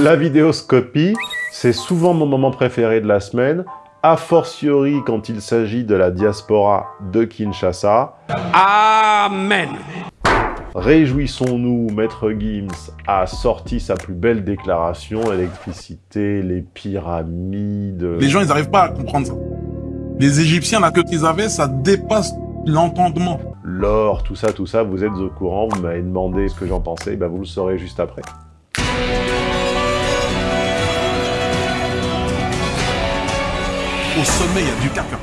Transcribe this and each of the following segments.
La vidéoscopie, c'est souvent mon moment préféré de la semaine, a fortiori quand il s'agit de la diaspora de Kinshasa. Amen Réjouissons-nous, Maître Gims a sorti sa plus belle déclaration, l'électricité, les pyramides... Les gens, ils n'arrivent pas à comprendre ça. Les Égyptiens, là, que qu'ils avaient, ça dépasse l'entendement. L'or, tout ça, tout ça, vous êtes au courant, vous m'avez demandé ce que j'en pensais, ben vous le saurez juste après. Au sommet, il y a du caca.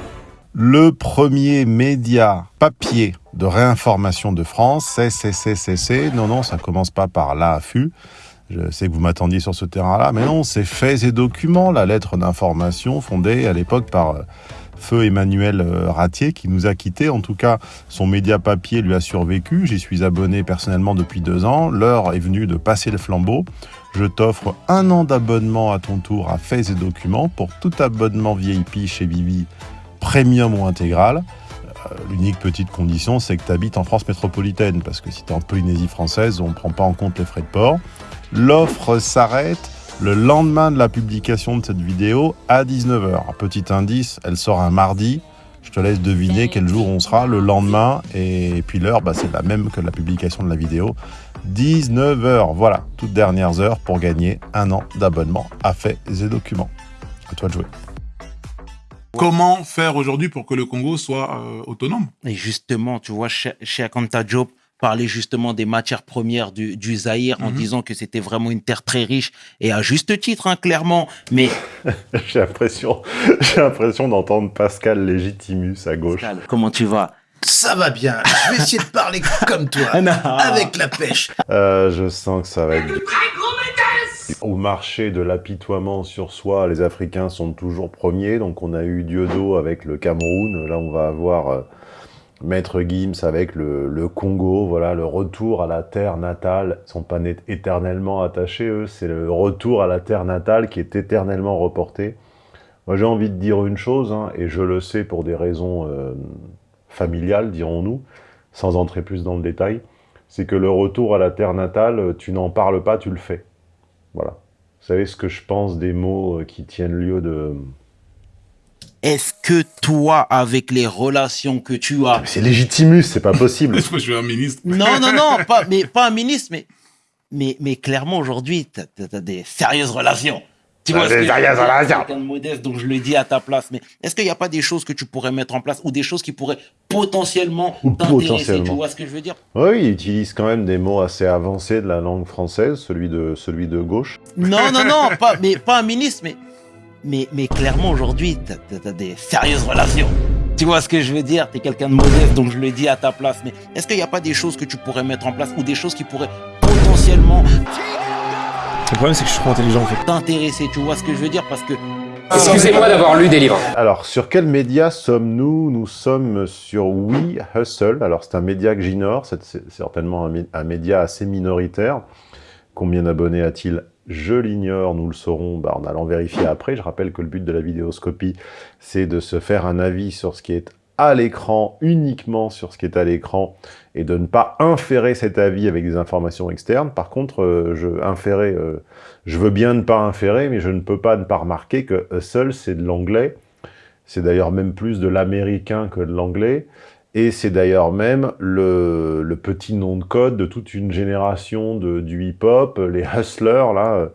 Le premier média papier de réinformation de France, c'est CCCC. Non, non, ça commence pas par l'AFU. Je sais que vous m'attendiez sur ce terrain-là, mais non, c'est Faits et Documents, la lettre d'information fondée à l'époque par euh, Feu Emmanuel euh, Ratier, qui nous a quittés. En tout cas, son média papier lui a survécu. J'y suis abonné personnellement depuis deux ans. L'heure est venue de passer le flambeau. Je t'offre un an d'abonnement à ton tour à Faits et Documents pour tout abonnement VIP chez Vivi, premium ou intégral. Euh, l'unique petite condition, c'est que tu habites en France métropolitaine, parce que si tu es en Polynésie française, on ne prend pas en compte les frais de port. L'offre s'arrête le lendemain de la publication de cette vidéo à 19h. Petit indice, elle sort un mardi. Je te laisse deviner quel jour on sera le lendemain. Et puis l'heure, bah, c'est la même que la publication de la vidéo. 19h, voilà, toutes dernières heures pour gagner un an d'abonnement à Faits et Documents. À toi de jouer. Comment faire aujourd'hui pour que le Congo soit euh, autonome? Et justement, tu vois, chez, chez Akanta Job, parler justement des matières premières du, du Zaïre en Mhm. disant que c'était vraiment une terre très riche et à juste titre, hein, clairement. Mais J'ai l'impression, j'ai l'impression d'entendre Pascal Légitimus à gauche. comment tu vas? Ça va bien, je vais essayer de parler comme toi, avec la pêche. Euh, je sens que ça va être... Au marché de l'apitoiement sur soi, les Africains sont toujours premiers. Donc on a eu Diodo avec le Cameroun. Là, on va avoir euh, Maître Gims avec le, Congo. Voilà, le retour à la terre natale. Ils sont pas éternellement attachés, eux. C'est le retour à la terre natale qui est éternellement reporté. Moi, j'ai envie de dire une chose, hein, et je le sais pour des raisons euh, familiales, dirons-nous, sans entrer plus dans le détail, c'est que le retour à la terre natale, euh, tu n'en parles pas, tu le fais. Voilà. Vous savez ce que je pense des mots euh, qui tiennent lieu de... Est-ce que toi, avec les relations que tu as... C'est légitimus, c'est pas possible. Est-ce que je suis un ministre? Non, non, non, pas, mais, pas un ministre, mais, mais, mais clairement, aujourd'hui, tu as, des sérieuses relations. Tu vois des sérieuses relations. Quelqu'un de modeste, donc je le dis à ta place. Mais est-ce qu'il n'y a pas des choses que tu pourrais mettre en place ou des choses qui pourraient potentiellement Ou t'intéresser? Potentiellement. Tu vois ce que je veux dire? Oui, il utilise quand même des mots assez avancés de la langue française, celui de, celui de gauche. Non, non, non, pas, mais, pas un ministre, mais, mais, mais clairement, aujourd'hui, tu as, des sérieuses relations. Tu vois ce que je veux dire? Tu es quelqu'un de modeste, donc je le dis à ta place. Mais est-ce qu'il n'y a pas des choses que tu pourrais mettre en place ou des choses qui pourraient potentiellement Le problème, c'est que je suis trop intelligent en fait. t'intéresser Tu vois ce que je veux dire? Parce que Excusez-moi d'avoir lu des livres. Alors, sur quel média sommes-nous? Nous sommes sur We Hustle. Alors, c'est un média que j'ignore. C'est c'est certainement un média assez minoritaire. Combien d'abonnés a-t-il Je l'ignore. Nous le saurons bah, en allant vérifier après. Je rappelle que le but de la vidéoscopie, c'est de se faire un avis sur ce qui est à l'écran, uniquement sur ce qui est à l'écran, et de ne pas inférer cet avis avec des informations externes. Par contre, euh, je, inférer, euh, je veux bien ne pas inférer, mais je ne peux pas ne pas remarquer que Hustle, c'est de l'anglais. C'est d'ailleurs même plus de l'américain que de l'anglais. Et c'est d'ailleurs même le, petit nom de code de toute une génération de, du hip-hop, les hustlers, là, euh,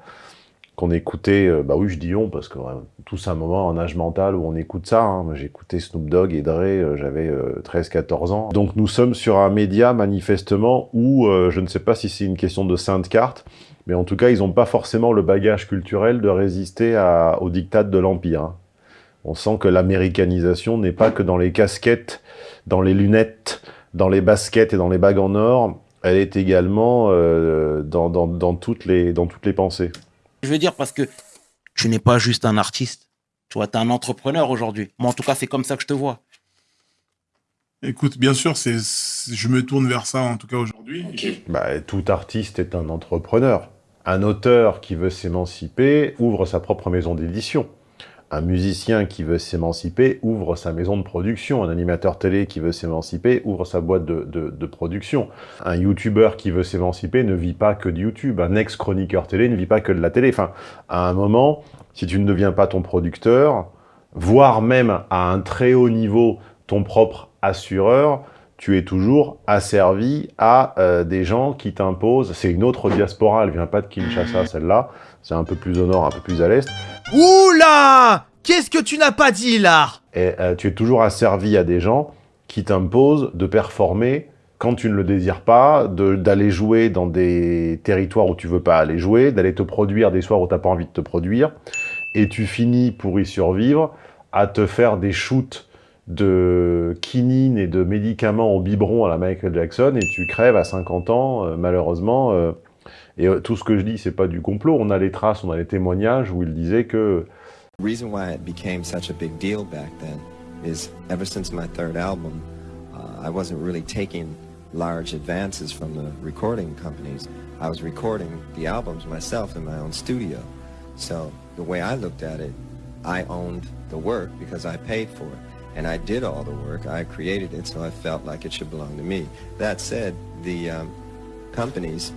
qu'on écoutait, euh, bah oui, je dis on, parce que tous un moment en âge mental où on écoute ça. hein. Écouté Snoop Dogg et Dre, euh, j'avais 13-14 ans. Donc nous sommes sur un média, manifestement, où je ne sais pas si c'est une question de sainte carte, mais en tout cas, ils n'ont pas forcément le bagage culturel de résister à, au diktat de l'Empire. hein. On sent que l'américanisation n'est pas que dans les casquettes, dans les lunettes, dans les baskets et dans les bagues en or, elle est également euh, dans, dans, dans, toutes les, dans toutes les pensées. je veux dire parce que tu n'es pas juste un artiste. Tu vois, tu es un entrepreneur aujourd'hui. Moi, en tout cas, c'est comme ça que je te vois. Écoute, bien sûr, c'est, je me tourne vers ça en tout cas aujourd'hui. Bah, tout artiste est un entrepreneur. Un auteur qui veut s'émanciper ouvre sa propre maison d'édition. Un musicien qui veut s'émanciper ouvre sa maison de production. Un animateur télé qui veut s'émanciper ouvre sa boîte de, production. Un youtubeur qui veut s'émanciper ne vit pas que de YouTube. Un ex-chroniqueur télé ne vit pas que de la télé. Enfin, à un moment, si tu ne deviens pas ton producteur, voire même à un très haut niveau ton propre assureur, tu es toujours asservi à euh, des gens qui t'imposent. C'est une autre diaspora, elle vient pas de Kinshasa, celle-là. C'est un peu plus au nord, un peu plus à l'est. Oula Qu'est-ce que tu n'as pas dit, là Et euh, tu es toujours asservi à des gens qui t'imposent de performer quand tu ne le désires pas, d'aller jouer dans des territoires où tu veux pas aller jouer, d'aller te produire des soirs où tu n'as pas envie de te produire, et tu finis, pour y survivre, à te faire des shoots de quinine et de médicaments au biberon à la Michael Jackson et tu crèves à 50 ans, euh, malheureusement. Euh, et euh, tout ce que je dis, c'est pas du complot. On a les traces, on a les témoignages où il disait que... The reason why it became such a big deal back then is ever since my third album, uh, I wasn't really taking large advances from the recording companies. I was recording the albums myself in my own studio. So the way I looked at it, I owned the work because I paid for it. and I did all the work. I created it, so I felt like it should belong to me. That said, the um, companies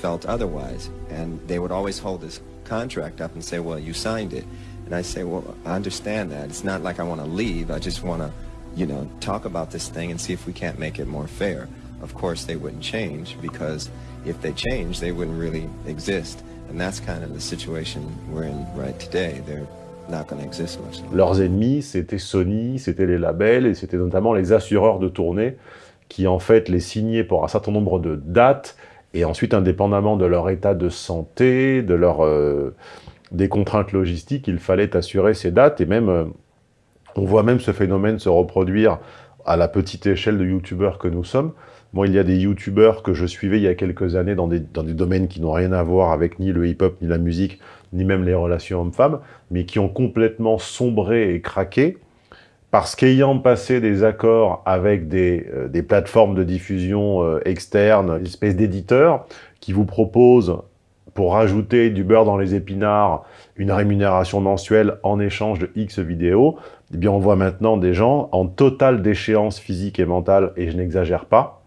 felt otherwise, and they would always hold this contract up and say, well, you signed it. And I say, well, I understand that. It's not like I want to leave. I just want to, you know, talk about this thing and see if we can't make it more fair. Of course, they wouldn't change because if they changed, they wouldn't really exist. And that's kind of the situation we're in right today. They're Leurs ennemis, c'était Sony, c'était les labels, et c'était notamment les assureurs de tournée qui, en fait, les signaient pour un certain nombre de dates, et ensuite, indépendamment de leur état de santé, de leur, euh, des contraintes logistiques, il fallait assurer ces dates, et même, euh, on voit même ce phénomène se reproduire à la petite échelle de youtubeurs que nous sommes. Moi, il y a des youtubeurs que je suivais il y a quelques années dans des, dans des domaines qui n'ont rien à voir avec ni le hip-hop, ni la musique, ni même les relations hommes-femmes, mais qui ont complètement sombré et craqué, parce qu'ayant passé des accords avec des, euh, des plateformes de diffusion euh, externes, une espèce d'éditeurs, qui vous proposent, pour rajouter du beurre dans les épinards, une rémunération mensuelle en échange de X vidéos, eh bien on voit maintenant des gens en totale déchéance physique et mentale, et je n'exagère pas,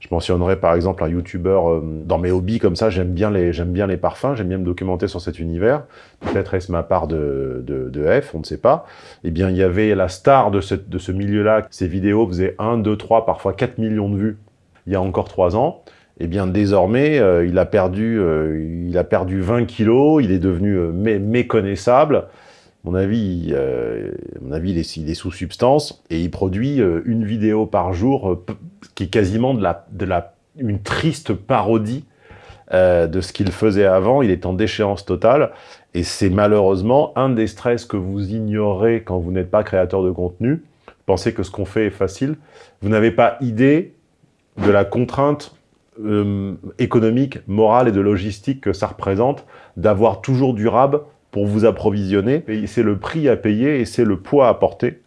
je mentionnerai par exemple un youtubeur, euh, dans mes hobbies comme ça, j'aime bien, les, bien les parfums, j'aime bien me documenter sur cet univers. Peut-être est-ce ma part de, de, F, on ne sait pas. Eh bien, il y avait la star de ce, de ce milieu-là, ses vidéos faisaient 1, 2, 3, parfois 4 millions de vues il y a encore 3 ans. Eh bien, désormais, euh, il, a perdu, euh, il a perdu 20 kilos, il est devenu méconnaissable mon avis, euh, mon avis il, est, sous substance et il produit euh, une vidéo par jour euh, qui est quasiment une triste parodie de ce qu'il faisait avant. Il est en déchéance totale et c'est malheureusement un des stress que vous ignorez quand vous n'êtes pas créateur de contenu. Pensez que ce qu'on fait est facile. Vous n'avez pas idée de la contrainte économique, morale et de logistique que ça représente d'avoir toujours du rab pour vous approvisionner. C'est le prix à payer et c'est le poids à porter.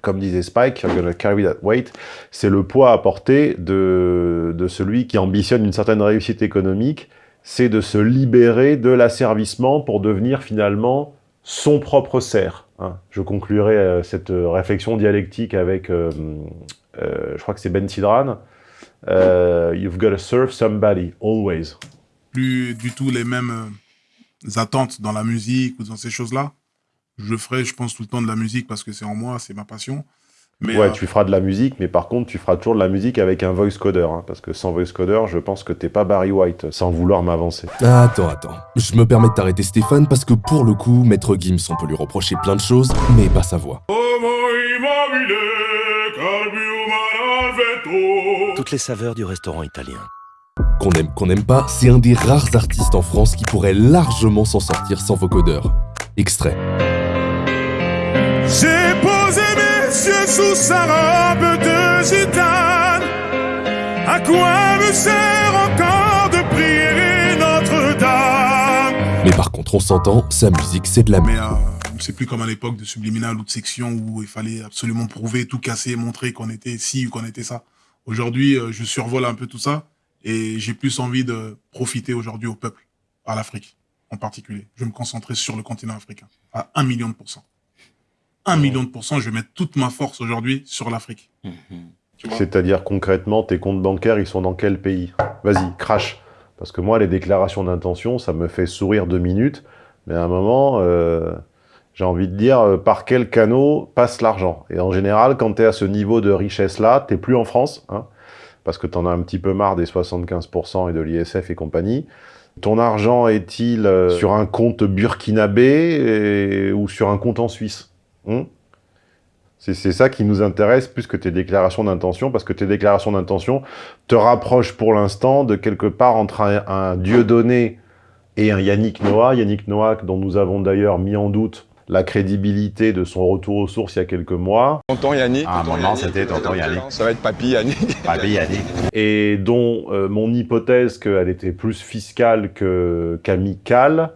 Comme disait Spike, gonna carry that weight. C'est le poids à porter de, celui qui ambitionne une certaine réussite économique. C'est de se libérer de l'asservissement pour devenir finalement son propre serf. Hein. Je conclurai euh, cette réflexion dialectique avec, euh, euh, je crois que c'est Ben Sidran, You've got to serve somebody, always. Plus du tout les mêmes attentes dans la musique ou dans ces choses-là. Je ferai, je pense, tout le temps de la musique parce que c'est en moi, c'est ma passion. Mais ouais, euh, tu feras de la musique, mais par contre, tu feras toujours de la musique avec un voice coder. Hein, parce que sans voice coder, je pense que t'es pas Barry White, sans vouloir m'avancer. Attends, attends. Je me permets de t'arrêter Stéphane parce que pour le coup, Maître Gims, on peut lui reprocher plein de choses, mais pas sa voix. Toutes les saveurs du restaurant italien. Qu'on aime, qu'on n'aime pas, c'est un des rares artistes en France qui pourrait largement s'en sortir sans vocodeur. Extrait. J'ai posé mes yeux sous sa robe de gitane. À quoi me sert encore de prier Notre-Dame? Mais par contre, on s'entend, sa musique, c'est de la merde. Euh, c'est plus comme à l'époque de Subliminal ou de Section où il fallait absolument prouver, tout casser, montrer qu'on était ci ou qu'on était ça. Aujourd'hui, euh, je survole un peu tout ça et j'ai plus envie de profiter aujourd'hui au peuple, à l'Afrique. en particulier. Je vais me concentrer sur le continent africain, à 1 million de pourcents. 1 million de pourcents, je vais mettre toute ma force aujourd'hui sur l'Afrique. C'est-à-dire concrètement, tes comptes bancaires, ils sont dans quel pays? Vas-y, crash. Parce que moi, les déclarations d'intention, ça me fait sourire deux minutes, mais à un moment, euh, j'ai envie de dire euh, par quel canot passe l'argent? Et en général, quand tu es à ce niveau de richesse-là, tu plus en France, hein, parce que tu en as un petit peu marre des 75% et de l'ISF et compagnie. Ton argent est-il euh, sur un compte burkinabé ou sur un compte en Suisse hein? C'est c'est ça qui nous intéresse plus que tes déclarations d'intention, parce que tes déclarations d'intention te rapprochent pour l'instant de quelque part entre un, un Dieu donné et un Yannick Noah. Yannick Noah, dont nous avons d'ailleurs mis en doute la crédibilité de son retour aux sources il y a quelques mois. Tonton Yannick? À un moment, c'était tonton Yannick. Ça va être Papy Yannick. Papy Yannick. Et dont euh, mon hypothèse qu'elle était plus fiscale que- qu'amicale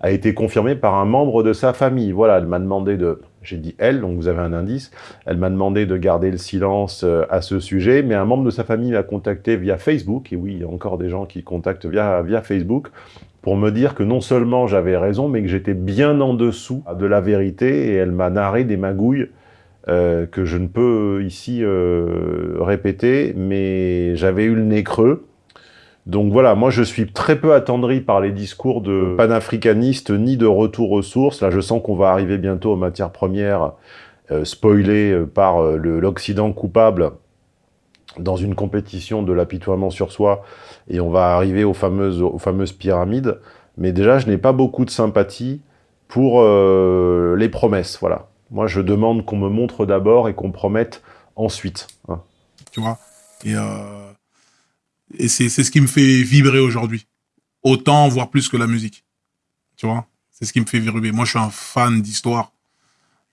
a été confirmée par un membre de sa famille. Voilà, elle m'a demandé de... J'ai dit elle, donc vous avez un indice. Elle m'a demandé de garder le silence euh, à ce sujet, mais un membre de sa famille m'a contacté via Facebook, et oui, il y a encore des gens qui contactent via, via Facebook, pour me dire que non seulement j'avais raison, mais que j'étais bien en dessous de la vérité, et elle m'a narré des magouilles euh, que je ne peux ici euh, répéter, mais j'avais eu le nez creux. Donc voilà, moi je suis très peu attendri par les discours de panafricanistes ni de retour aux sources. Là, je sens qu'on va arriver bientôt aux matières premières euh, spoilées par l'Occident coupable dans une compétition de l'apitoiement sur soi, et on va arriver aux fameuses, aux fameuses pyramides. Mais déjà, je n'ai pas beaucoup de sympathie pour euh, les promesses, voilà. Moi, je demande qu'on me montre d'abord et qu'on promette ensuite. hein. tu vois. Et, euh, et c'est ce qui me fait vibrer aujourd'hui. Autant, voire plus que la musique. Tu vois C'est ce qui me fait vibrer. Moi, je suis un fan d'histoire.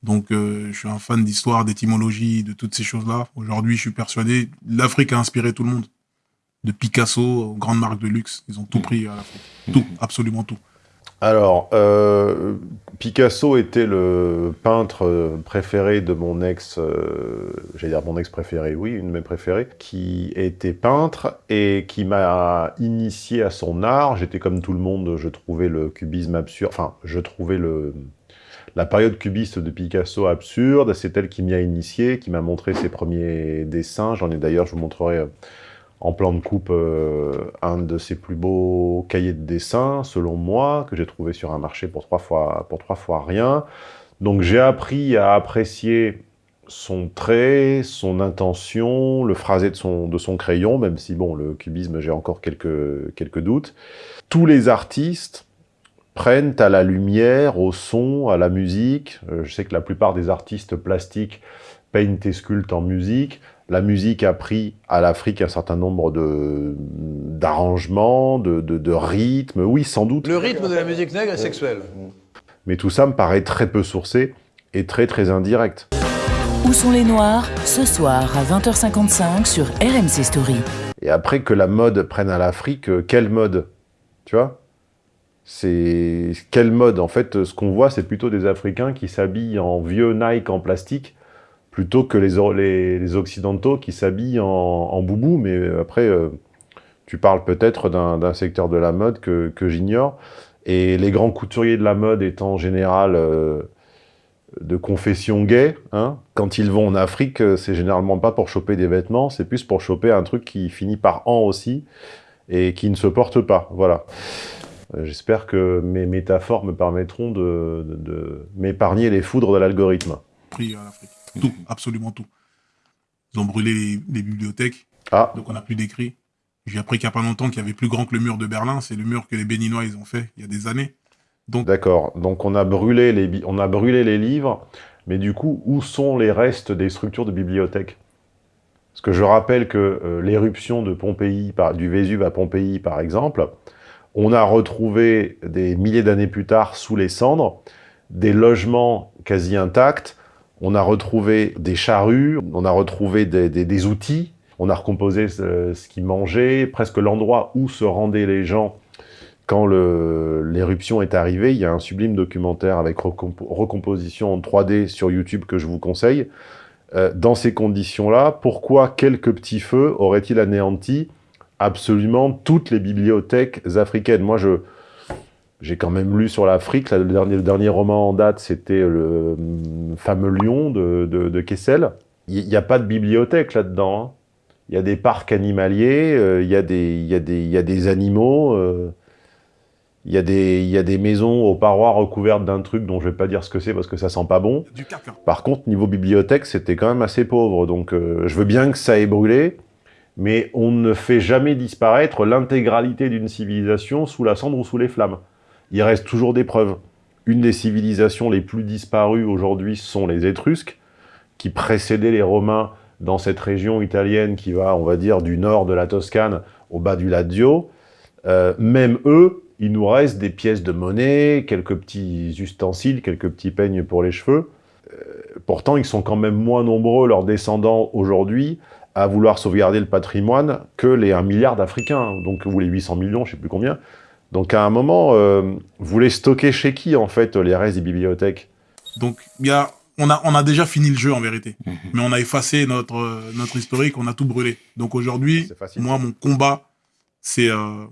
Donc, euh, je suis un fan d'histoire, d'étymologie, de toutes ces choses-là. Aujourd'hui, je suis persuadé, l'Afrique a inspiré tout le monde. De Picasso aux grandes marques de luxe. Ils ont tout pris à l'Afrique. Tout, absolument tout. Alors, euh, Picasso était le peintre euh, préféré de mon ex, euh, j'allais dire mon ex préféré, oui, une de mes préférées, qui était peintre et qui m'a initié à son art. J'étais comme tout le monde, je trouvais le cubisme absurde, enfin, je trouvais le, la période cubiste de Picasso absurde. C'est elle qui m'y a initié, qui m'a montré ses premiers dessins. J'en ai d'ailleurs, je vous montrerai euh, en plan de coupe euh, un de ses plus beaux cahiers de dessin, selon moi, que j'ai trouvé sur un marché pour trois fois, pour trois rien. Donc j'ai appris à apprécier son trait, son intention, le phrasé de son, de son crayon, même si, bon, le cubisme, j'ai encore quelques, quelques doutes. Tous les artistes prennent à la lumière, au son, à la musique. Euh, je sais que la plupart des artistes plastiques peignent et sculptent en musique. La musique a pris à l'Afrique un certain nombre de d'arrangements, de, de, de rythmes. Oui, sans doute. Le rythme de la musique nègre est sexuel. Mais tout ça me paraît très peu sourcé et très très indirect. Où sont les Noirs? Ce soir à 20h55 sur RMC Story. Et après que la mode prenne à l'Afrique, euh, quelle mode? Tu vois? C'est quelle mode En fait, ce qu'on voit, c'est plutôt des Africains qui s'habillent en vieux Nike en plastique plutôt que les, les, Occidentaux qui s'habillent en, boubou. Mais euh, après, euh, tu parles peut-être d'un secteur de la mode que, que j'ignore. Et les grands couturiers de la mode étant en général euh, de confession gay, hein, quand ils vont en Afrique, c'est généralement pas pour choper des vêtements, c'est plus pour choper un truc qui finit par en aussi et qui ne se porte pas. Voilà. Euh, J'espère que mes métaphores me permettront de, de- de m'épargner les foudres de l'algorithme. Pris à l'Afrique. Tout, absolument tout. Ils ont brûlé les, les bibliothèques. Ah. Donc on n'a plus d'écrits. J'ai appris qu'il n'y a pas longtemps qu'il y avait plus grand que le mur de Berlin. C'est le mur que les Béninois ils ont fait il y a des années. D'accord. Donc on a, brûlé les on a brûlé les livres, mais du coup, où sont les restes des structures de bibliothèques? Parce que je rappelle que euh, l'éruption de Pompéi, par- du Vésuve à Pompéi, par exemple, on a retrouvé des milliers d'années plus tard, sous les cendres, des logements quasi intacts, on a retrouvé des charrues, on a retrouvé des, outils, on a recomposé ce, ce qu'ils mangeaient, presque l'endroit où se rendaient les gens quand l'éruption est arrivée. Il y a un sublime documentaire avec recompo- recomposition en 3D sur YouTube que je vous conseille. Euh, dans ces conditions-là, pourquoi quelques petits feux auraient-ils anéanti absolument toutes les bibliothèques africaines Moi, je J'ai quand même lu sur l'Afrique, le dernier, le dernier roman en date, c'était le hum, fameux Lion de, de, de Kessel. Il n'y a pas de bibliothèque là-dedans. hein. Il y a des parcs animaliers, euh, il y, a des- il y, a des- il y a des animaux, euh, il y, a des- il y a des maisons aux parois recouvertes d'un truc dont je vais pas dire ce que c'est parce que ça sent pas bon. Du. Par contre, niveau bibliothèque, c'était quand même assez pauvre. Donc, euh, je veux bien que ça ait brûlé, mais on ne fait jamais disparaître l'intégralité d'une civilisation sous la cendre ou sous les flammes. Il reste toujours des preuves. Une des civilisations les plus disparues aujourd'hui sont les Étrusques, qui précédaient les Romains dans cette région italienne qui va, on va dire, du nord de la Toscane au bas du Lazio. Euh, même eux, il nous reste des pièces de monnaie, quelques petits ustensiles, quelques petits peignes pour les cheveux. Euh, pourtant, ils sont quand même moins nombreux, leurs descendants, aujourd'hui, à vouloir sauvegarder le patrimoine que les 1 milliard d'Africains, donc, ou les 800 millions, je sais plus combien. Donc, à un moment, euh, vous les stockez chez qui, en fait, les restes des bibliothèques? Donc, il y a, on, a, on a déjà fini le jeu en vérité. Mhm. Mais on a effacé notre, euh, notre historique, on a tout brûlé. Donc aujourd'hui, moi, mon combat, c'est euh,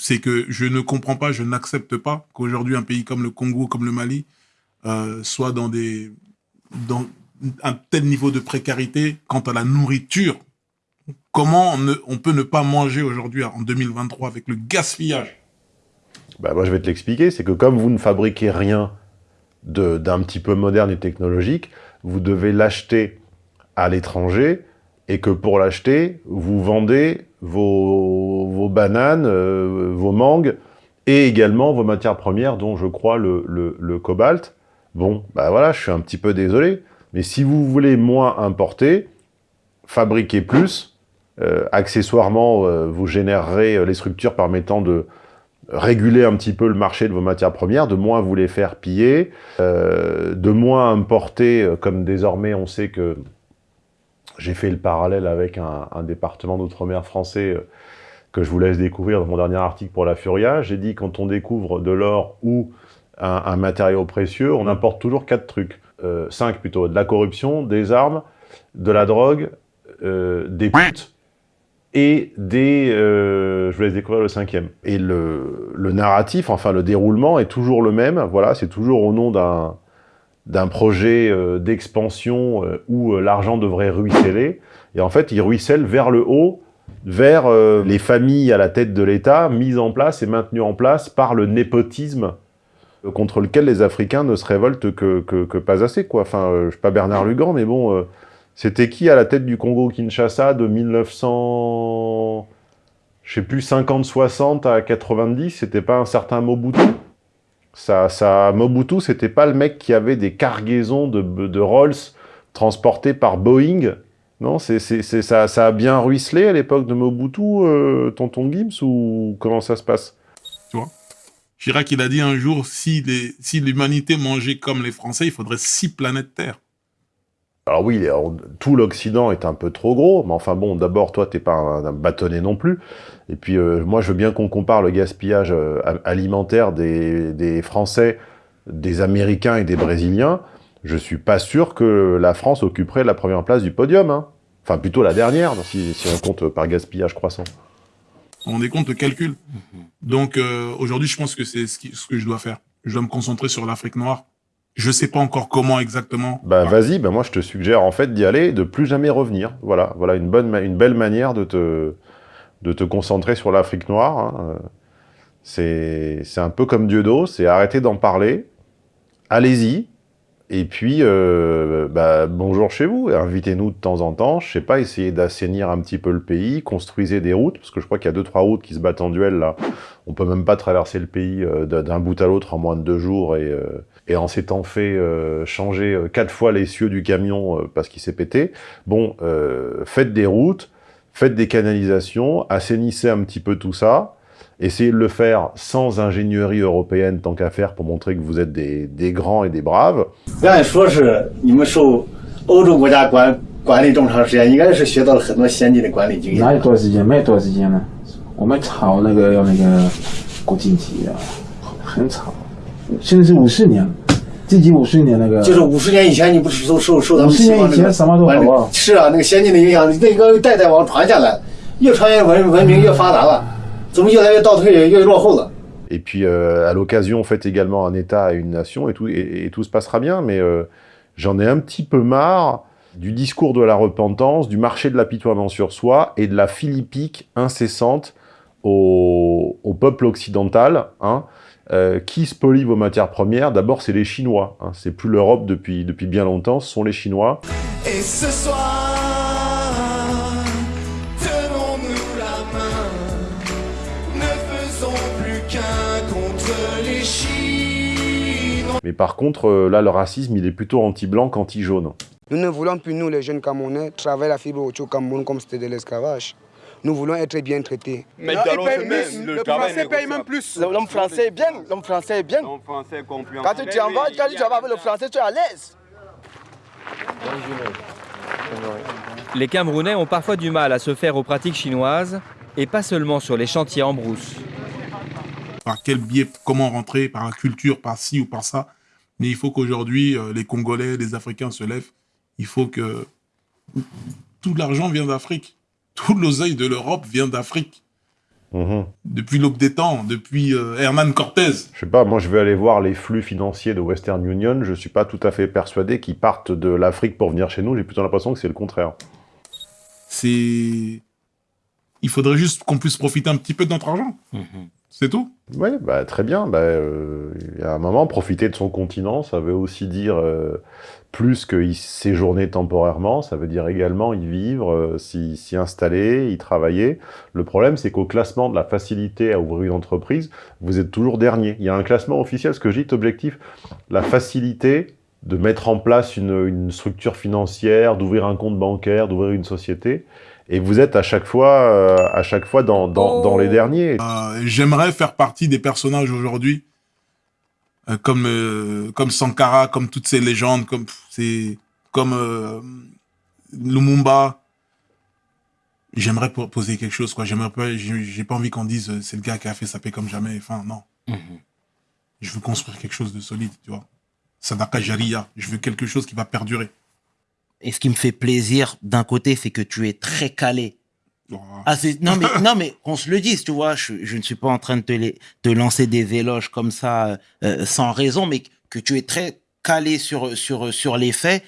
c'est que je ne comprends pas, je n'accepte pas qu'aujourd'hui, un pays comme le Congo, comme le Mali, euh, soit dans, des, dans un tel niveau de précarité quant à la nourriture. Comment on, peut ne pas manger aujourd'hui, en 2023, avec le gaspillage? Bah, moi, je vais te l'expliquer. C'est que comme vous ne fabriquez rien d'un petit peu moderne et technologique, vous devez l'acheter à l'étranger et que pour l'acheter, vous vendez vos, vos bananes, euh, vos mangues et également vos matières premières, dont je crois le, le- le cobalt. Bon, bah voilà, je suis un petit peu désolé, mais si vous voulez moins importer, fabriquez plus. Euh, accessoirement, euh, vous générerez euh, les structures permettant de réguler un petit peu le marché de vos matières premières, de moins vous les faire piller, euh, de moins importer, comme désormais on sait que j'ai fait le parallèle avec un, un département d'outre-mer français que je vous laisse découvrir dans mon dernier article pour la Furia. J'ai dit quand on découvre de l'or ou un, un matériau précieux, on importe toujours quatre trucs, euh, cinq plutôt, de la corruption, des armes, de la drogue, euh, des putes et des... euh, je vous laisse découvrir le cinquième. Et le, le narratif, enfin le déroulement est toujours le même, voilà, c'est toujours au nom d'un d'un projet euh, d'expansion où l'argent devrait ruisseler, et en fait il ruisselle vers le haut, vers les familles à la tête de l'État, mises en place et maintenues en place par le népotisme contre lequel les Africains ne se révoltent que, que, pas assez, quoi. Enfin, euh, je suis pas Bernard Lugan, mais bon, euh, c'était qui à la tête du Congo-Kinshasa de 1900... Je sais plus, 50-60 à 90, c'était pas un certain Mobutu? Ça, ça, Mobutu, c'était pas le mec qui avait des cargaisons de, de Rolls transportées par Boeing? Non, c'est, ça, ça a bien ruisselé à l'époque de Mobutu, euh, tonton Gims, ou comment ça se passe? Chirac, il a dit un jour, si l'humanité mangeait comme les Français, il faudrait six planètes Terre. Alors oui, tout l'Occident est un peu trop gros, mais enfin bon, d'abord, toi, t'es pas un, bâtonnet non plus. Et puis, euh, moi, je veux bien qu'on compare le gaspillage euh, alimentaire des, Français, des Américains et des Brésiliens. Je suis pas sûr que la France occuperait la première place du podium. hein. Enfin, plutôt la dernière, si on compte par gaspillage croissant. On rendez compte le calcul. Donc euh, aujourd'hui, je pense que c'est ce, ce que je dois faire. Je dois me concentrer sur l'Afrique noire. Je sais pas encore comment exactement. Bah vas-y, bah moi je te suggère en fait d'y aller de plus jamais revenir. Voilà, voilà une bonne, une belle manière de te, de te concentrer sur l'Afrique noire. hein. Euh, C'est, c'est un peu comme Dieudo, c'est arrêter d'en parler. Allez-y. Et puis, euh, bah, bonjour chez vous, invitez-nous de temps en temps. Je sais pas, essayez d'assainir un petit peu le pays, construisez des routes, parce que je crois qu'il y a deux trois routes qui se battent en duel là. On peut même pas traverser le pays euh, d'un bout à l'autre en moins de deux jours et, euh, et en s'étant fait euh, changer euh, quatre fois les cieux du camion parce qu'il s'est pété. Bon, faites des routes, faites des canalisations, assainissez un petit peu tout ça. Essayez de le faire sans ingénierie européenne tant qu'à faire pour montrer que vous êtes des, des grands et des braves. 按说是你们受欧洲国家管管理这么长时间，应该是学到了很多先进的管理经验。哪有多少时间？没有多少时间呢。我们炒那个要那个国经济啊，很炒。现在是五四年，自己五四年那个。就是五十年以前，你不是受受受他们50年以前什么都好啊是啊，那个先进的影响，那个代代往传下来，越传越文文明越发达了，怎么越来越倒退，越落后了？ Et puis, euh, à l'occasion, faites également un État à une nation, et tout, et, et tout se passera bien. Mais euh, j'en ai un petit peu marre du discours de la repentance, du marché de l'apitoiement sur soi, et de la philippique incessante au, au peuple occidental, hein, euh, qui spolie vos matières premières D'abord, c'est les Chinois. Hein, c'est plus l'Europe depuis, depuis bien longtemps, ce sont les Chinois. Et ce soir, Mais par contre, euh, là, le racisme, il est plutôt anti-blanc qu'anti-jaune. Nous ne voulons plus, nous, les jeunes Camerounais, travailler la fibre au Cameroun comme c'était de l'esclavage. Nous voulons être bien traités. Mais le, français paye même plus. L'homme français est bien, l'homme français est bien. L'homme français comprend. Quand tu t'en vas, quand tu vas avec le français, tu es à l'aise. Les Camerounais ont parfois du mal à se faire aux pratiques chinoises, et pas seulement sur les chantiers en brousse. Par quel biais, comment rentrer, par la culture, par ci ou par ça. Mais il faut qu'aujourd'hui, euh, les Congolais, les Africains se lèvent. Il faut que... Tout l'argent vient d'Afrique. Tout l'oseille de l'Europe vient d'Afrique. Mhm. Depuis l'aube des temps, depuis euh, Hernan Cortés. Je sais pas, moi je vais aller voir les flux financiers de Western Union, je suis pas tout à fait persuadé qu'ils partent de l'Afrique pour venir chez nous, j'ai plutôt l'impression que c'est le contraire. C'est... Il faudrait juste qu'on puisse profiter un petit peu de notre argent. C'est tout? Oui, bah, très bien. Bah, euh, a un moment, profiter de son continent, ça veut aussi dire euh, plus que séjourner temporairement, ça veut dire également y vivre, euh, s'y installer, y travailler. Le problème, c'est qu'au classement de la facilité à ouvrir une entreprise, vous êtes toujours dernier. Il y a un classement officiel, ce que dis, objectif, la facilité de mettre en place une structure financière, d'ouvrir un compte bancaire, d'ouvrir une société, et vous êtes à chaque fois, euh, à chaque fois dans, dans, dans les derniers. Euh, J'aimerais faire partie des personnages aujourd'hui, euh, comme, euh, comme Sankara, comme toutes ces légendes, comme, c'est comme euh, Lumumba. J'aimerais po- poser quelque chose, quoi. J'aimerais pas, j'ai pas envie qu'on dise euh, c'est le gars qui a fait sa paix comme jamais. Enfin, non. Je veux construire quelque chose de solide, tu vois. Sadaka Jaria. Je veux quelque chose qui va perdurer. Et ce qui me fait plaisir d'un côté, c'est que tu es très calé. Ah, non, mais, non, mais qu'on se le dise, tu vois, je, je ne suis pas en train de te, les- te lancer des éloges comme ça euh, sans raison, mais que tu es très calé sur, sur, sur les faits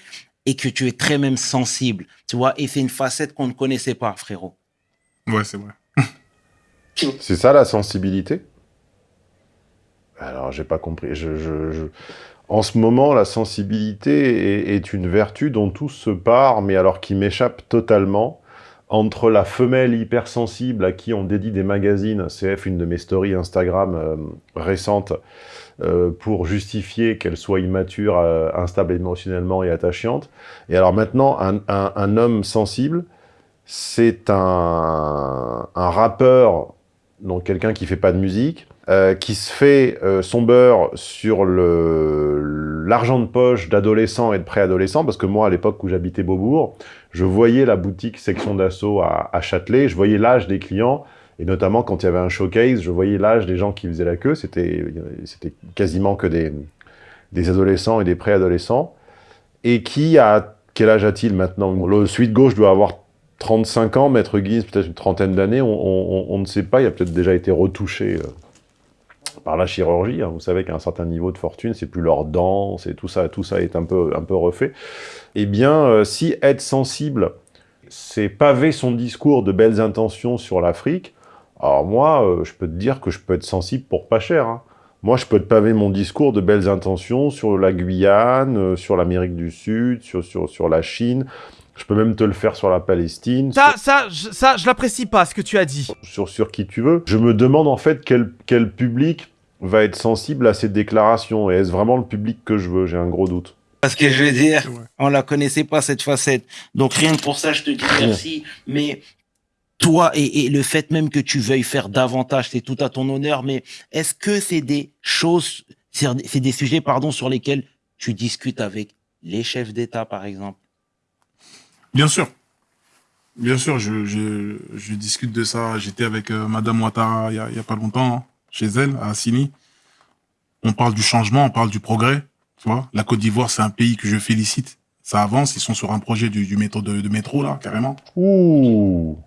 et que tu es très même sensible, tu vois, et c'est une facette qu'on ne connaissait pas, frérot. Ouais, c'est vrai. C'est ça la sensibilité? Alors, j'ai pas compris. Je, je- je- En ce moment, la sensibilité est, une vertu dont tout se part, mais alors qui m'échappe totalement. Entre la femelle hypersensible à qui on dédie des magazines, CF, une de mes stories Instagram euh, récentes, euh, pour justifier qu'elle soit immature, euh, instable émotionnellement et attachante. Et alors maintenant, un, homme sensible, c'est un, un rappeur, donc quelqu'un qui fait pas de musique, euh, qui se fait euh, son beurre sur l'argent de poche d'adolescents et de préadolescents, parce que moi, à l'époque où j'habitais Beaubourg, je voyais la boutique section d'assaut à, Châtelet, je voyais l'âge des clients, et notamment quand il y avait un showcase, je voyais l'âge des gens qui faisaient la queue, c'était c'était quasiment que des, adolescents et des préadolescents, et qui a... Quel âge a-t-il maintenant? Le suite gauche doit avoir 35 ans, Maître Guise peut-être une trentaine d'années, on ne sait pas, il a peut-être déjà été retouché euh, par la chirurgie. hein. Vous savez qu'à un certain niveau de fortune, c'est plus leurs dents, c'est tout ça, tout ça est un peu, un peu refait. Eh bien, euh, si être sensible, c'est paver son discours de belles intentions sur l'Afrique, alors moi, euh, je peux te dire que je peux être sensible pour pas cher. hein. Moi, je peux te paver mon discours de belles intentions sur la Guyane, euh, sur l'Amérique du Sud, sur, sur, sur la Chine. Je peux même te le faire sur la Palestine, Ça, ça, je, ça, je l'apprécie pas, ce que tu as dit. sur, sur qui tu veux. Je me demande en fait quel, quel public va être sensible à ces déclarations. Et est-ce vraiment le public que je veux? J'ai un gros doute. Parce que je veux dire, on la connaissait pas cette facette. Donc rien que pour ça, je te dis merci. Mais toi et, et le fait même que tu veuilles faire davantage, c'est tout à ton honneur. Mais est-ce que c'est des choses, c'est des sujets, pardon, sur lesquels tu discutes avec les chefs d'État, par exemple? Bien sûr. Bien sûr, je, je, je discute de ça. J'étais avec euh, Madame Ouattara il y a, il y a pas longtemps, hein, chez elle, à Assini. On parle du changement, on parle du progrès. Tu vois, la Côte d'Ivoire, c'est un pays que je félicite. Ça avance, ils sont sur un projet du, du métro, de, de métro, là, carrément. Ouh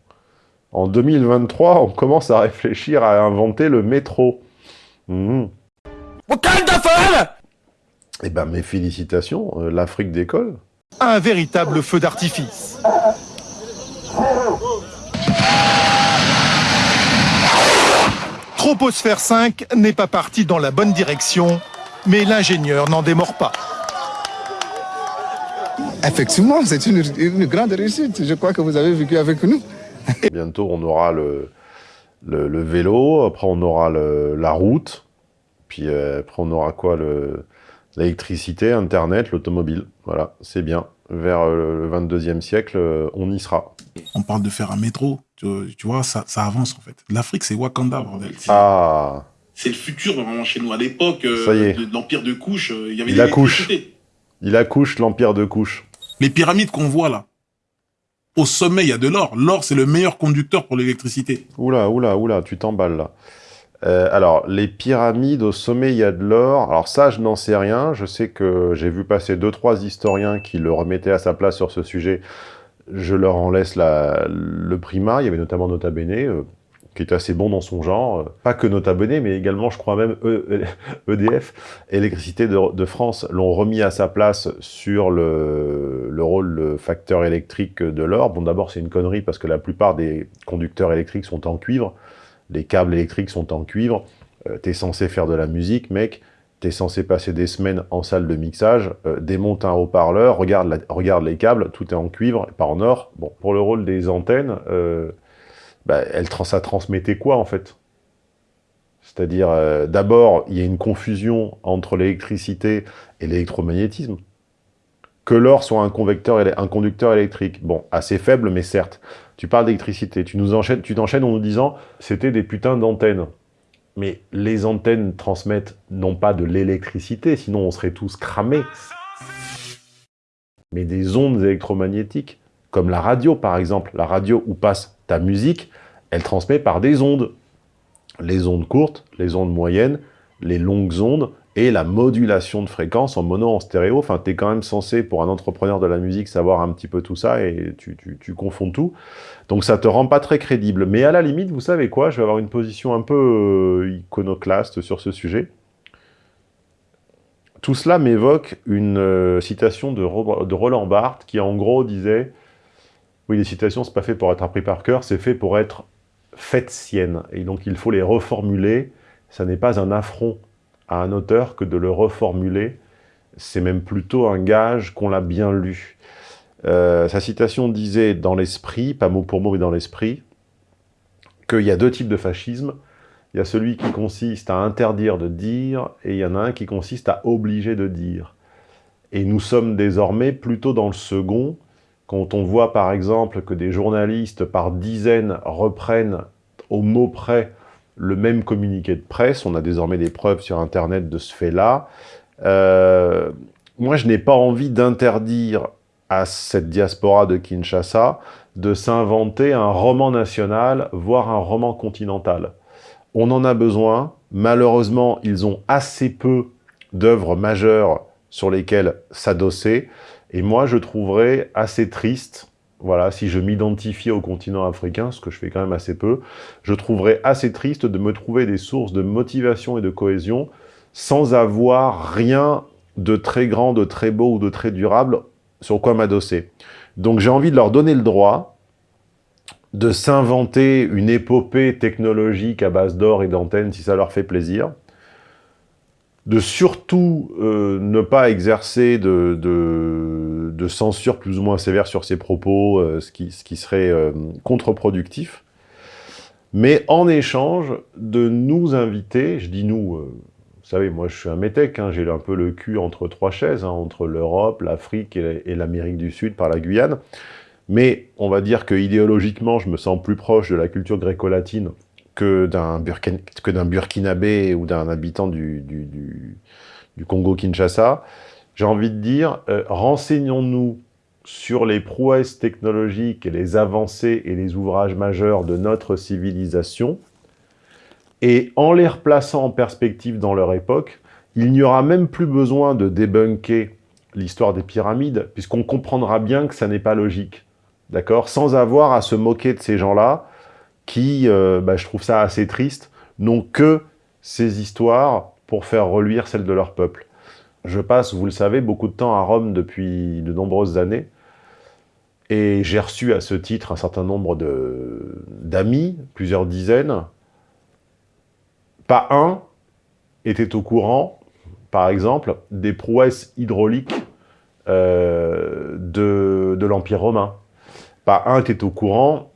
En 2023, on commence à réfléchir à inventer le métro. Mhm. Eh ben, mes félicitations, euh, l'Afrique décolle. Un véritable feu d'artifice. Troposphère 5 n'est pas parti dans la bonne direction, mais l'ingénieur n'en démord pas. Effectivement, c'est une, une grande réussite. Je crois que vous avez vécu avec nous. Bientôt, on aura le, le, le vélo, après on aura le- la route, puis euh, après on aura quoi le- L'électricité, Internet, l'automobile. Voilà, c'est bien. Vers euh, le 22e siècle, euh, on y sera. On parle de faire un métro. Tu, tu vois, ça, ça avance en fait. L'Afrique, c'est Wakanda, bordel. C'est- Ah, C'est le futur vraiment chez nous. À l'époque euh, Ça y est. de, de l'Empire de Couche, euh, il y avait il des accouche. Il accouche l'empire de couche. Les pyramides qu'on voit là, au sommet, il y a de l'or. L'or, c'est le meilleur conducteur pour l'électricité. Oula, oula, oula, tu t'emballes là. Euh, alors, les pyramides, au sommet, il y a de l'or. Alors ça, je n'en sais rien. Je sais que j'ai vu passer deux, trois historiens qui le remettaient à sa place sur ce sujet. Je leur en laisse la- le primat. Il y avait notamment Nota Bene, euh, qui est assez bon dans son genre. Euh, Pas que Nota Bene, mais également, je crois même, E- EDF, Électricité de, France, l'ont remis à sa place sur le, le rôle, le facteur électrique de l'or. Bon, d'abord, c'est une connerie parce que la plupart des conducteurs électriques sont en cuivre les câbles électriques sont en cuivre, euh, t'es censé faire de la musique, mec, t'es censé passer des semaines en salle de mixage, euh, démonte un haut-parleur, regarde, les câbles, tout est en cuivre, pas en or. Bon, pour le rôle des antennes, euh, bah, elle, ça transmettait quoi, en fait? C'est-à-dire, euh, d'abord, il y a une confusion entre l'électricité et l'électromagnétisme. Que l'or soit un, conducteur électrique. Bon, assez faible, mais certes. Tu parles d'électricité, tu tu t'enchaînes en nous disant c'était des putains d'antennes. Mais les antennes transmettent non pas de l'électricité, sinon on serait tous cramés, mais des ondes électromagnétiques, comme la radio par exemple. La radio où passe ta musique, elle transmet par des ondes. Les ondes courtes, les ondes moyennes, les longues ondes, et la modulation de fréquence en mono, en stéréo. Enfin, tu es quand même censé, pour un entrepreneur de la musique, savoir un petit peu tout ça, et tu, tu, confonds tout. Donc ça te rend pas très crédible. Mais à la limite, vous savez quoi? Je vais avoir une position un peu euh, iconoclaste sur ce sujet. Tout cela m'évoque une euh, citation de, de Roland Barthes qui, en gros, disait « Oui, les citations, c'est pas fait pour être appris par cœur, c'est fait pour être faites siennes. Et donc, il faut les reformuler. Ça n'est pas un affront à un auteur que de le reformuler. C'est même plutôt un gage qu'on l'a bien lu. Euh, sa citation disait dans l'esprit, pas mot pour mot, mais dans l'esprit, qu'il y a deux types de fascisme. Il y a celui qui consiste à interdire de dire, et il y en a un qui consiste à obliger de dire. Et nous sommes désormais plutôt dans le second, quand on voit par exemple que des journalistes par dizaines reprennent au mot près le même communiqué de presse, on a désormais des preuves sur Internet de ce fait-là. Euh, moi, je n'ai pas envie d'interdire à cette diaspora de Kinshasa de s'inventer un roman national, voire un roman continental. On en a besoin. Malheureusement, ils ont assez peu d'œuvres majeures sur lesquelles s'adosser. Et moi, je trouverais assez triste, voilà, si je m'identifiais au continent africain, ce que je fais quand même assez peu, je trouverais assez triste de me trouver des sources de motivation et de cohésion sans avoir rien de très grand, de très beau ou de très durable sur quoi m'adosser. Donc j'ai envie de leur donner le droit de s'inventer une épopée technologique à base d'or et d'antennes si ça leur fait plaisir, de surtout euh, ne pas exercer de, de, censure plus ou moins sévère sur ses propos, euh, ce, qui, ce qui serait euh, contre-productif, mais en échange de nous inviter, je dis nous, euh, vous savez, moi je suis un métèque, hein, j'ai un peu le cul entre trois chaises, hein, entre l'Europe, l'Afrique et, et l'Amérique du Sud par la Guyane, mais on va dire que idéologiquement, je me sens plus proche de la culture gréco-latine que d'un Burkin, Burkinabé ou d'un habitant du, du Congo-Kinshasa. J'ai envie de dire, euh, renseignons-nous sur les prouesses technologiques et les avancées et les ouvrages majeurs de notre civilisation, et en les replaçant en perspective dans leur époque, il n'y aura même plus besoin de débunker l'histoire des pyramides, puisqu'on comprendra bien que ça n'est pas logique, d'accord? Sans avoir à se moquer de ces gens-là, qui, euh, bah, je trouve ça assez triste, n'ont que ces histoires pour faire reluire celles de leur peuple. Je passe, vous le savez, beaucoup de temps à Rome depuis de nombreuses années, et j'ai reçu à ce titre un certain nombre d'amis, plusieurs dizaines. Pas un était au courant, par exemple, des prouesses hydrauliques euh, de, de l'Empire romain. Pas un était au courant,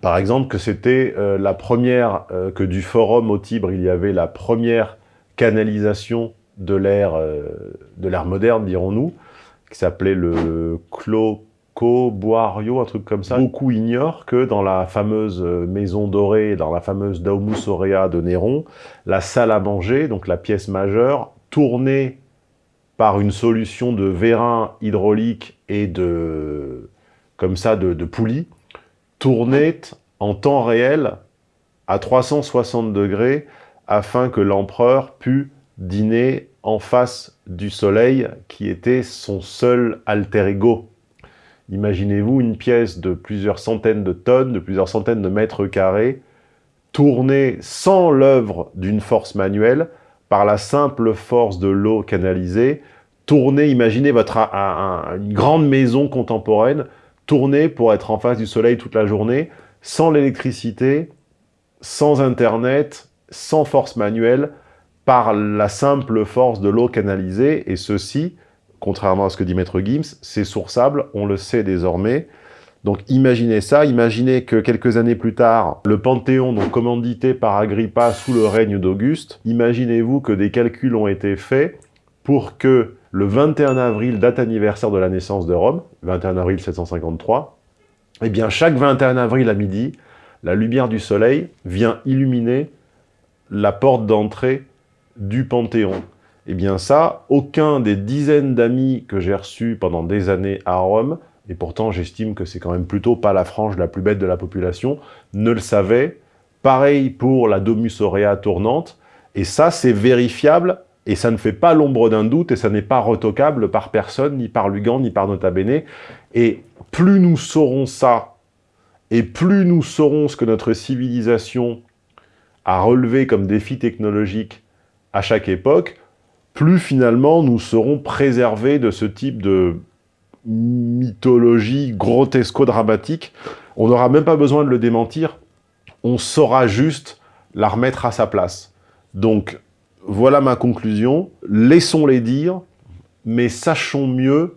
par exemple, que c'était euh, la première, euh, que du forum au Tibre, il y avait la première canalisation de l'ère l'ère moderne, dirons-nous, qui s'appelait le Cloco Boario, un truc comme ça. Beaucoup ignorent que dans la fameuse maison dorée, dans la fameuse Daumus Aurea de Néron, la salle à manger, donc la pièce majeure, tournée par une solution de vérin hydraulique et de, comme ça, de, de poulie, tournait en temps réel à 360 degrés afin que l'empereur pût dîner en face du soleil qui était son seul alter ego. Imaginez-vous une pièce de plusieurs centaines de tonnes, de plusieurs centaines de mètres carrés, tournée sans l'œuvre d'une force manuelle, par la simple force de l'eau canalisée, tournée, imaginez votre, une grande maison contemporaine, tournée pour être en face du soleil toute la journée, sans l'électricité, sans internet, sans force manuelle, par la simple force de l'eau canalisée, et ceci, contrairement à ce que dit Maître Gims, c'est sourçable, on le sait désormais. Donc imaginez ça, imaginez que quelques années plus tard, le Panthéon, donc commandité par Agrippa sous le règne d'Auguste, imaginez-vous que des calculs ont été faits pour que le 21 avril, date anniversaire de la naissance de Rome, 21 avril 753, eh bien chaque 21 avril à midi, la lumière du soleil vient illuminer la porte d'entrée du Panthéon. Eh bien ça, aucun des dizaines d'amis que j'ai reçus pendant des années à Rome, et pourtant j'estime que c'est quand même plutôt pas la frange la plus bête de la population, ne le savait. Pareil pour la Domus Aurea tournante, et ça c'est vérifiable, et ça ne fait pas l'ombre d'un doute, et ça n'est pas retoquable par personne, ni par Lugan, ni par Nota Bene. Et plus nous saurons ça, et plus nous saurons ce que notre civilisation a relevé comme défi technologique à chaque époque, plus finalement nous serons préservés de ce type de mythologie grotesco-dramatique. On n'aura même pas besoin de le démentir, on saura juste la remettre à sa place. Donc, voilà ma conclusion. Laissons-les dire, mais sachons mieux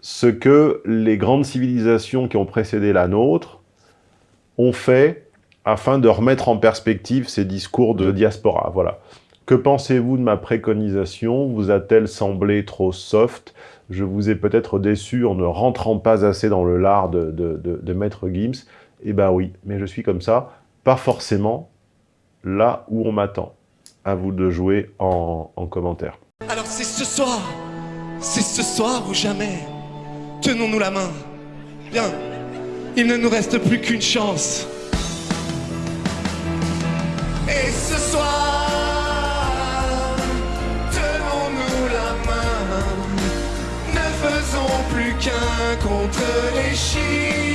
ce que les grandes civilisations qui ont précédé la nôtre ont fait afin de remettre en perspective ces discours de diaspora. Voilà. Que pensez-vous de ma préconisation? Vous a-t-elle semblé trop soft? Je vous ai peut-être déçu en ne rentrant pas assez dans le lard de, de Maître Gims. Eh ben oui, mais je suis comme ça, pas forcément là où on m'attend. À vous de jouer en, en commentaire. Alors c'est ce soir, c'est ce soir ou jamais. Tenons-nous la main. Bien, il ne nous reste plus qu'une chance. Et ce soir, tenons-nous la main. Ne faisons plus qu'un contre les chiens.